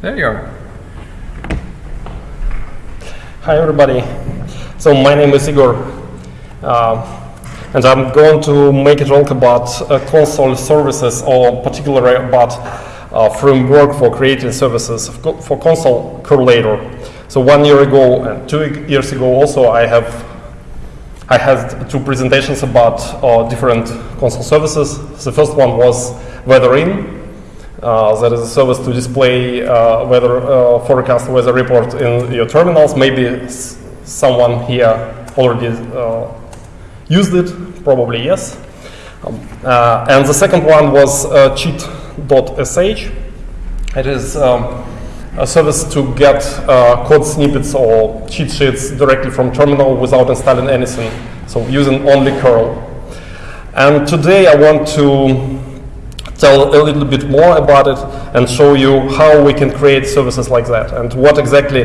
There you are. Hi everybody. So my name is Igor, uh, and I'm going to make a talk about uh, console services, or particularly about uh, framework for creating services for console correlator. So one year ago and two years ago also I have I had two presentations about uh, different console services. The first one was wttr.in, uh, that is a service to display uh, weather uh, forecast weather report in your terminals. Maybe someone here already uh, used it, probably yes. Um, uh, and the second one was uh, cheat.sh. It is um, a service to get code snippets or cheat sheets directly from terminal without installing anything, so using only curl. And today I want to tell a little bit more about it and show you how we can create services like that and what exactly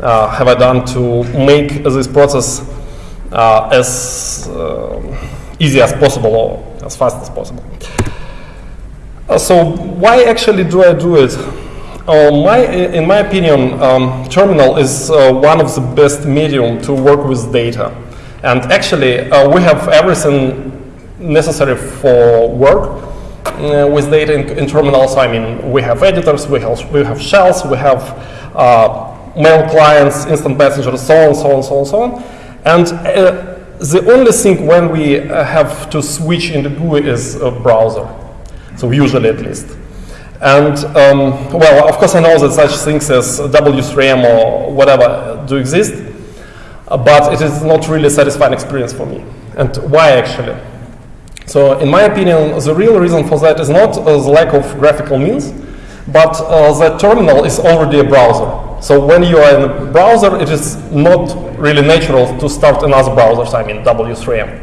uh, have I done to make this process uh, as uh, easy as possible or as fast as possible. Uh, so why actually do I do it? Uh, my, in my opinion, um, Terminal is uh, one of the best medium to work with data. And actually, we have everything necessary for work uh, with data in, in, terminals, I mean, we have editors, we have, we have shells, we have uh, mail clients, instant messengers, so on, so on, so on, so on. And uh, the only thing when we uh, have to switch in the GUI is a browser. So usually at least. And um, well, of course I know that such things as W3M or whatever do exist, uh, but it is not really a satisfying experience for me. And why actually? So in my opinion, the real reason for that is not uh, the lack of graphical means, but uh, the terminal is already a browser. So when you are in a browser, it is not really natural to start another browser, I mean W3M.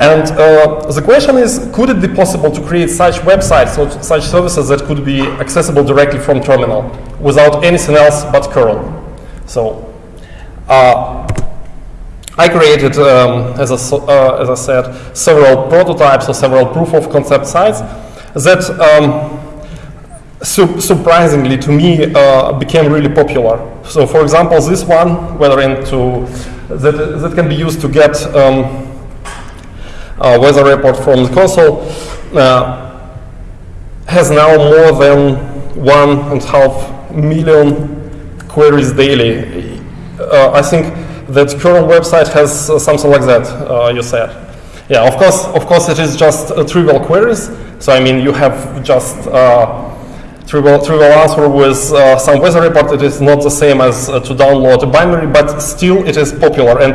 And uh, the question is, could it be possible to create such websites, or such services that could be accessible directly from terminal without anything else but curl? So uh, I created, um, as, a, uh, as I said, several prototypes or several proof of concept sites that um, su surprisingly to me uh, became really popular. So for example, this one, whether into that, that can be used to get um, a weather report from the console, uh, has now more than one and a half million queries daily. Uh, I think that current website has uh, something like that, uh, you said. Yeah, of course, of course it is just uh, trivial queries. So I mean, you have just uh, trivial, trivial answer with uh, some weather report. It is not the same as uh, to download a binary, but still it is popular. And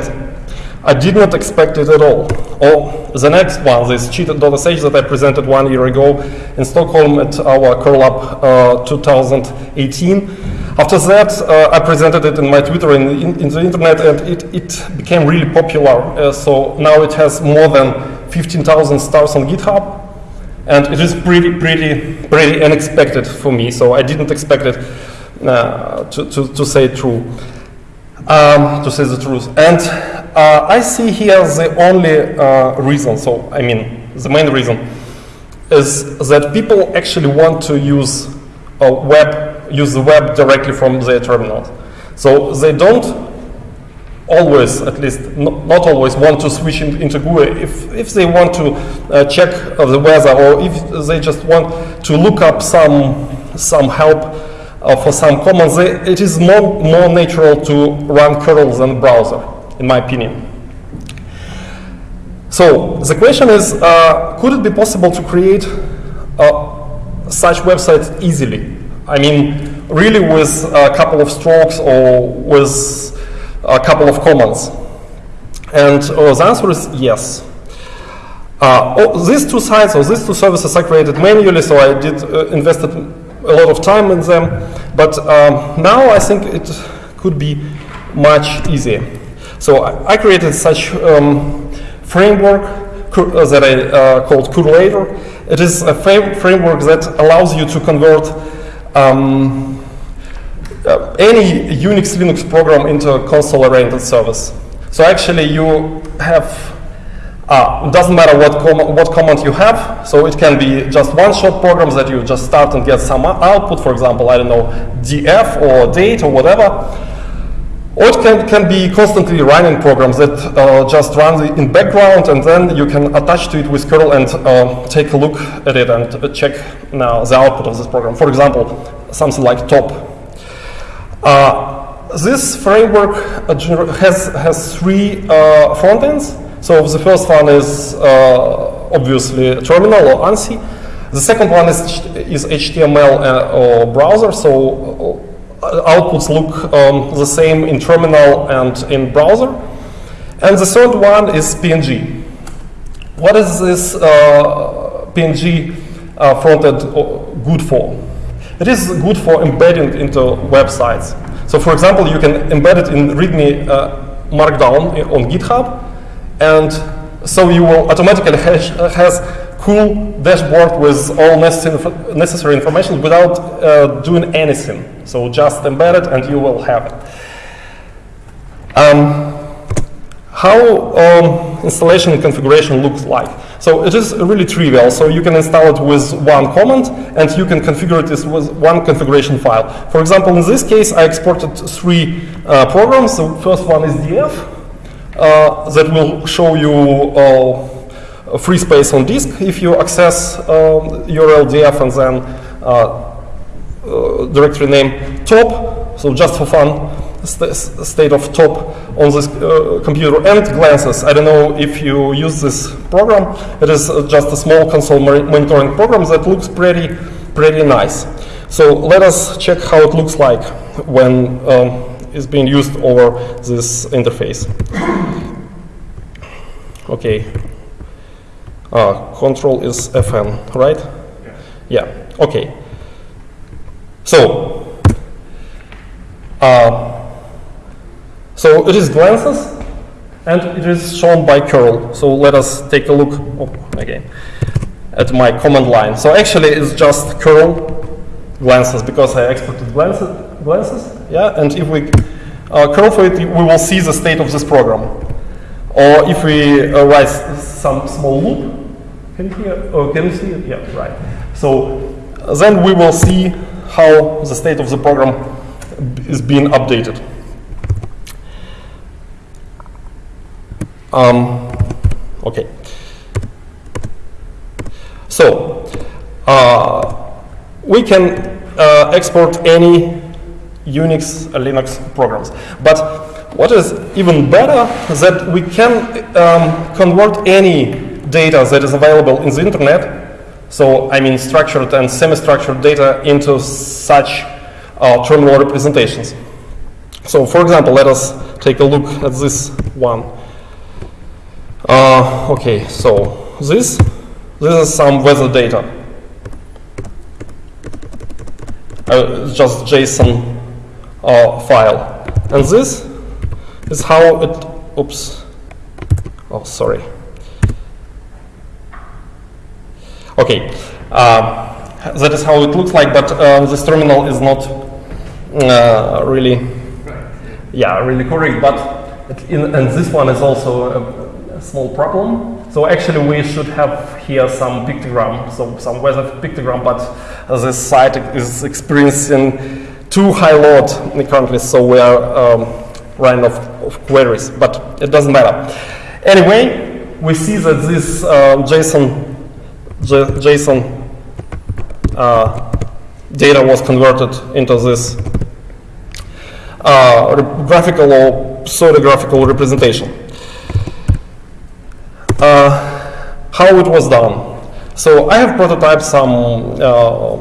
I did not expect it at all. Oh, the next one, this cheat.sh that I presented one year ago in Stockholm at our Curl 2018. After that, uh, I presented it in my Twitter in, in, the internet, and it, it became really popular. Uh, so now it has more than 15,000 stars on GitHub, and it is pretty, pretty, pretty unexpected for me. So I didn't expect it uh, to, to, to, say true, um, to say the truth. And uh, I see here the only uh, reason. So I mean, the main reason is that people actually want to use a web use the web directly from their terminals. So they don't always, at least not, always, want to switch in, into GUI. If, if they want to uh, check the weather or if they just want to look up some, some help uh, for some commands, they, it is more, more natural to run curl than browser, in my opinion. So the question is, uh, could it be possible to create uh, such websites easily? I mean, really with a couple of strokes or with a couple of commands? And uh, the answer is yes. Uh, oh, these two sites or these two services I created manually, so I did uh, invested a lot of time in them. But um, now I think it could be much easier. So I, I created such um, framework uh, that I uh, called Correlator. It is a framework that allows you to convert um, uh, any Unix Linux program into a console-oriented service. So actually you have Uh, it doesn't matter what, com what command you have, so it can be just one-shot programs that you just start and get some output, for example, I don't know, df or date or whatever. Or it can, can be constantly running programs that uh, just run in background and then you can attach to it with curl and uh, take a look at it and check now the output of this program. For example, something like top. Uh, this framework uh, has, has three uh, front ends. So the first one is uh, obviously terminal or ANSI. The second one is, is HTML uh, or browser. So uh, outputs look um, the same in terminal and in browser. And the third one is PNG. What is this uh, PNG uh, frontend good for? It is good for embedding into websites. So for example, you can embed it in README uh, Markdown on GitHub, and so you will automatically has, has cool dashboard with all necessary, information without uh, doing anything. So just embed it and you will have it. Um, how um, installation and configuration looks like. So it is really trivial. So you can install it with one command and you can configure it with one configuration file. For example, in this case, I exported three uh, programs. The first one is df, uh, that will show you free space on disk if you access um, URL df and then uh, uh, directory name top, so just for fun, st state of top on this uh, computer and glances. I don't know if you use this program. It is uh, just a small console monitoring program that looks pretty, pretty nice. So let us check how it looks like when um, is being used over this interface. Okay. Uh, control is Fn, right? Yeah. yeah. Okay. So, uh, so it is glances, and it is shown by curl. So let us take a look oh, again at my command line. So actually, it's just curl glances because I exported glances, glances yeah, and if we uh, curl for it, we will see the state of this program. Or if we uh, write some small loop, can you hear? Oh, can you see it? Yeah, right. So uh, then we will see how the state of the program is being updated. Um, okay. So uh, we can uh, export any Unix, or Linux programs. But what is even better that we can um, convert any data that is available in the internet, so I mean structured and semi-structured data into such uh, terminal representations. So for example, let us take a look at this one. Uh, okay, so this, this is some weather data. Uh, just JSON uh, file. And this is how it, oops, oh, sorry. Okay, uh, that is how it looks like, but uh, this terminal is not uh, really, yeah, really correct, but in, and this one is also a, a small problem. So actually we should have here some pictogram, so some weather pictogram, but this site is experiencing too high load currently, so we are um, running of, of queries, but it doesn't matter. Anyway, we see that this uh, JSON, JSON uh, data was converted into this uh, graphical or pseudo-graphical representation. Uh, how it was done. So I have prototyped some uh,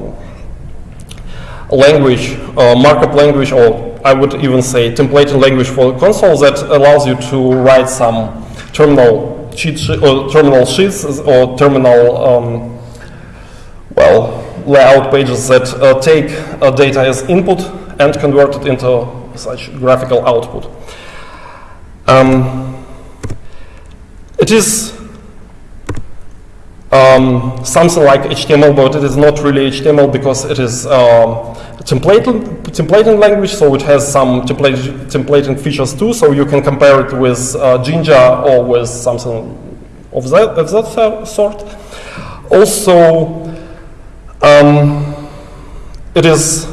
language, uh, markup language, or I would even say templating language for the console that allows you to write some terminal cheat or terminal sheets or terminal um, well layout pages that uh, take uh, data as input and convert it into such graphical output. Um, it is um, something like HTML, but it is not really HTML because it is um, templating, templating language, so it has some template, templating features too, so you can compare it with uh, Jinja or with something of that, of that sort. Also, um, it is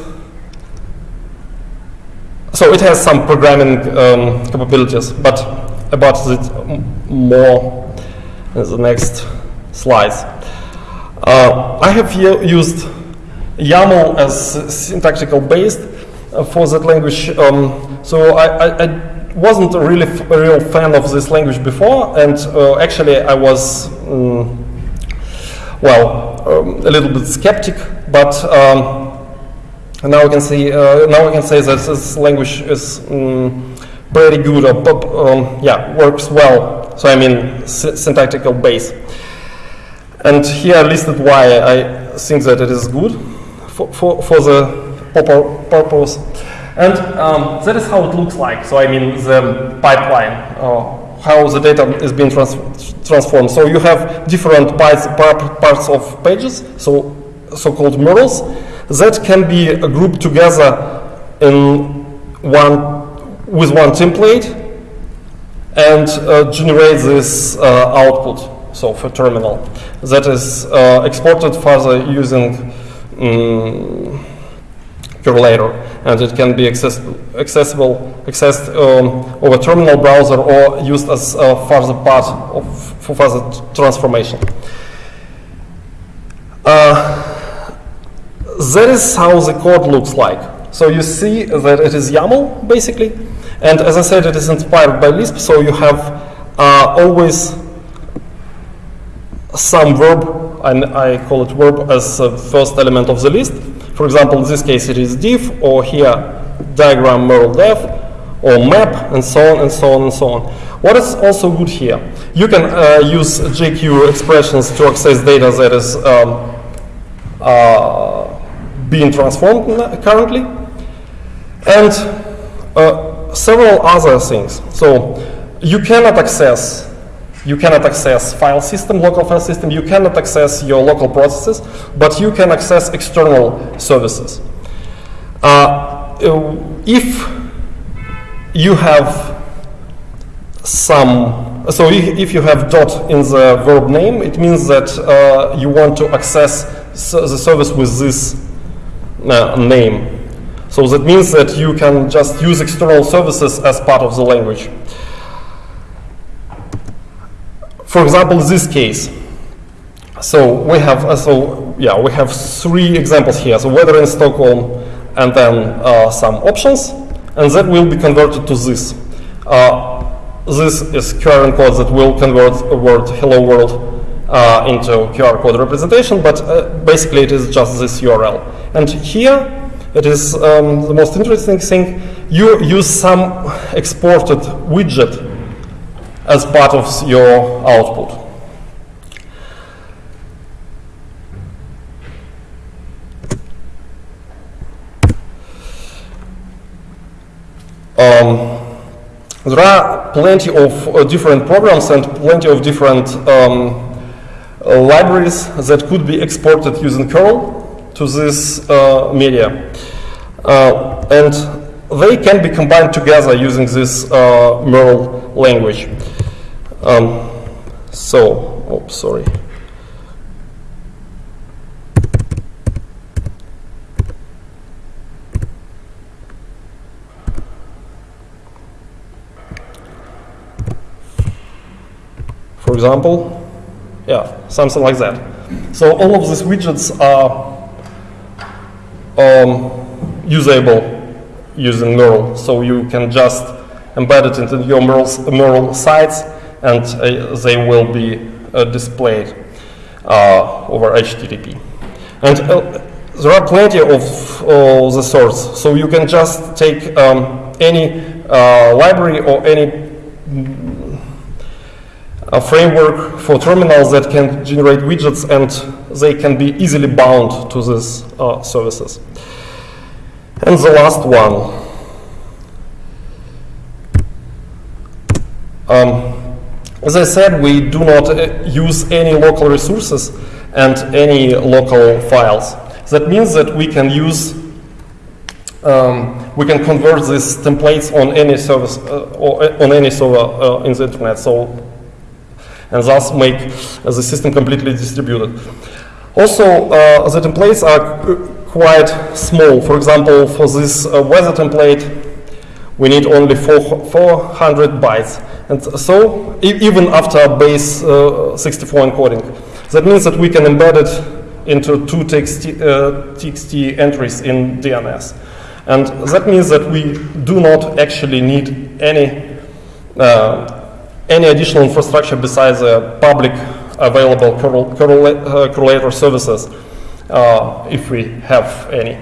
so it has some programming um, capabilities, but about it more in the next slides. Uh, I have here used YAML as syntactical based uh, for that language. Um, so I, I, I wasn't a really a real fan of this language before, and uh, actually I was, mm, well, um, a little bit skeptic, but um, now I can see uh, now I can say that this language is mm, pretty good, or um, yeah, works well. So I mean sy- syntactical base. And here I listed why I think that it is good for, for, for the purpo- purpose. And um, that is how it looks like. So I mean the pipeline, uh, how the data is being trans- transformed. So you have different parts, parts of pages, so so-called murals, that can be grouped together in one with one template and uh, generate this uh, output. So for terminal, that is uh, exported further using um, Correlator, and it can be access- accessible accessed um, over terminal browser or used as a further part of for further transformation. Uh, that is how the code looks like. So you see that it is YAML basically, and as I said, it is inspired by Lisp. So you have uh, always some verb, and I call it verb as the first element of the list. For example, in this case, it is div, or here diagram merl def, or map, and so on and so on and so on. What is also good here? You can uh, use JQ expressions to access data that is um, uh, being transformed currently, and uh, several other things. So you cannot access you cannot access file system, local file system. You cannot access your local processes, but you can access external services. Uh, if you have some, so if, you have dot in the verb name, it means that uh, you want to access the service with this uh, name. So that means that you can just use external services as part of the language. For example, this case. So we have uh, so yeah we have three examples here. So weather in Stockholm, and then uh, some options, and that will be converted to this. Uh, this is QR code that will convert a word "hello world" uh, into QR code representation, but uh, basically it is just this URL. And here it is um, the most interesting thing. You use some exported widget as part of your output. Um, there are plenty of uh, different programs and plenty of different um, libraries that could be exported using curl to this uh, media. Uh, and they can be combined together using this uh, Merl language. Um, so, oh, sorry. For example, yeah, something like that. So all of these widgets are um, usable using Merl. So you can just embed it into your Merl, Merl sites and uh, they will be uh, displayed uh, over HTTP. And uh, there are plenty of uh, the sorts. So you can just take um, any library or any a framework for terminals that can generate widgets and they can be easily bound to these uh, services. And the last one. Um, as I said, we do not uh, use any local resources and any local files. That means that we can use, um, we can convert these templates on any service uh, or uh, on any server uh, in the internet. So and thus make uh, the system completely distributed. Also, uh, the templates are qu- quite small. For example, for this uh, weather template, we need only four, 400 bytes. And so, e- even after base uh, 64 encoding, that means that we can embed it into two TXT, uh, TXT entries in DNS. And that means that we do not actually need any, uh, any additional infrastructure besides the public available uh, correlator services, uh, if we have any.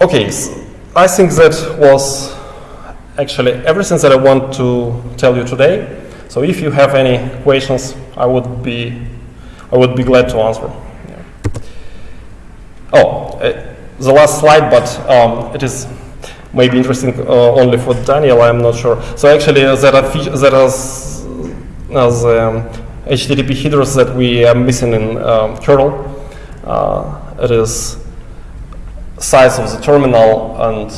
Okay, I think that was actually everything that I want to tell you today. So if you have any questions, I would be, I would be glad to answer. Yeah. Oh, uh, the last slide, but um, it is maybe interesting uh, only for Daniel. I'm not sure. So actually, uh, there are there are um, HTTP headers that we are missing in um, kernel. Uh, it is size of the terminal and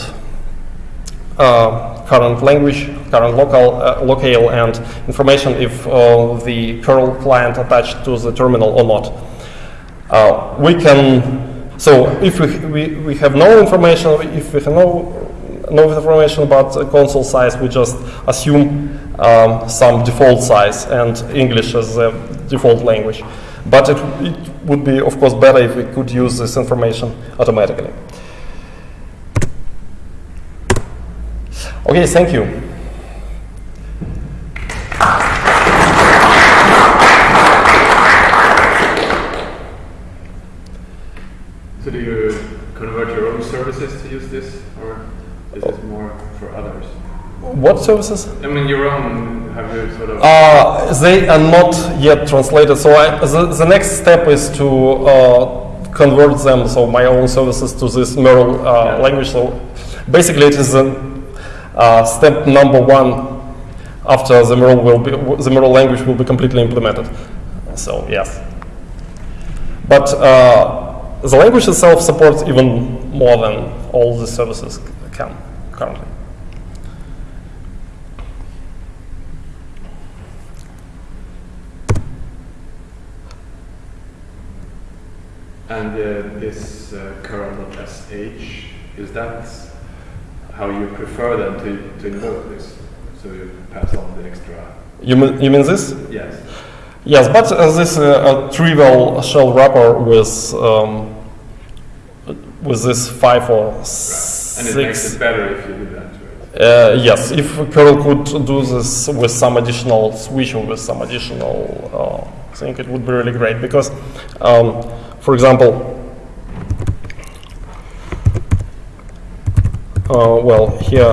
uh, current language, current local, uh, locale, and information if uh, the curl client attached to the terminal or not. Uh, we can, so if we, we, we have no information, if we have no, no information about console size, we just assume um, some default size and English as the default language. But it, it would be, of course, better if we could use this information automatically. Okay, thank you. So do you convert your own services to use this, or is this more for others? What services? I mean, your own, have you sort of... Uh, they are not yet translated. So I, the, the next step is to uh, convert them, so my own services to this Merle uh, Yeah. language. So basically, it is a, uh, step number one after the Merle will be the Merle language will be completely implemented. So yes, but uh, the language itself supports even more than all the services can currently. And uh, this uh, curl.sh, is that how you prefer them to, to invoke this? So you pass on the extra... You mean, you mean this? Yes. Yes, but uh, this uh, a trivial shell wrapper with um, with this five or Right. six. And it makes it better if you do that. Uh, yes, if Curl could do this with some additional switch or with some additional uh, thing, it would be really great. Because, um, for example, uh, well, here,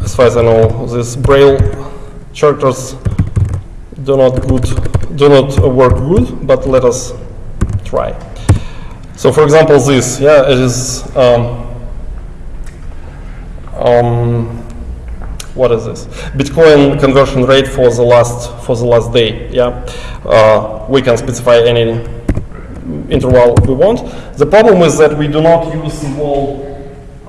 as far as I know, these Braille characters do not good, do not work good. But let us try. So, for example, this, yeah, it is. Um, um, what is this? Bitcoin conversion rate for the last for the last day. Yeah, uh, we can specify any interval we want. The problem is that we do not use the whole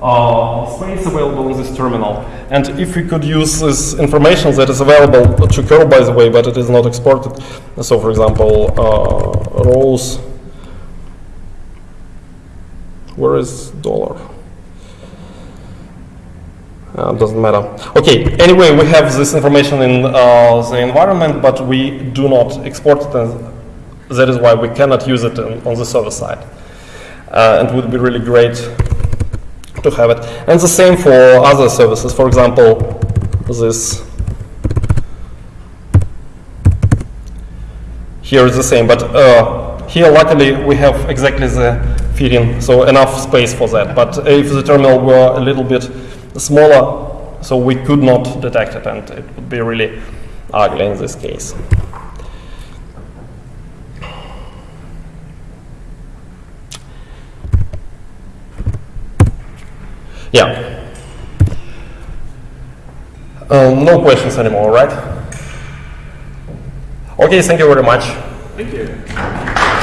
uh, space available in this terminal. And if we could use this information that is available to curl, by the way, but it is not exported. So, for example, uh, rows. Where is dollar? Uh, doesn't matter. Okay, anyway, we have this information in uh, the environment, but we do not export it, that is why we cannot use it in, on the server side. Uh, and would be really great to have it. And the same for other services. For example, this here is the same, but uh, here luckily we have exactly the feeding, so enough space for that. But if the terminal were a little bit smaller, so we could not detect it, and it would be really ugly in this case. Yeah. Um, no questions anymore, right? Okay, thank you very much. Thank you.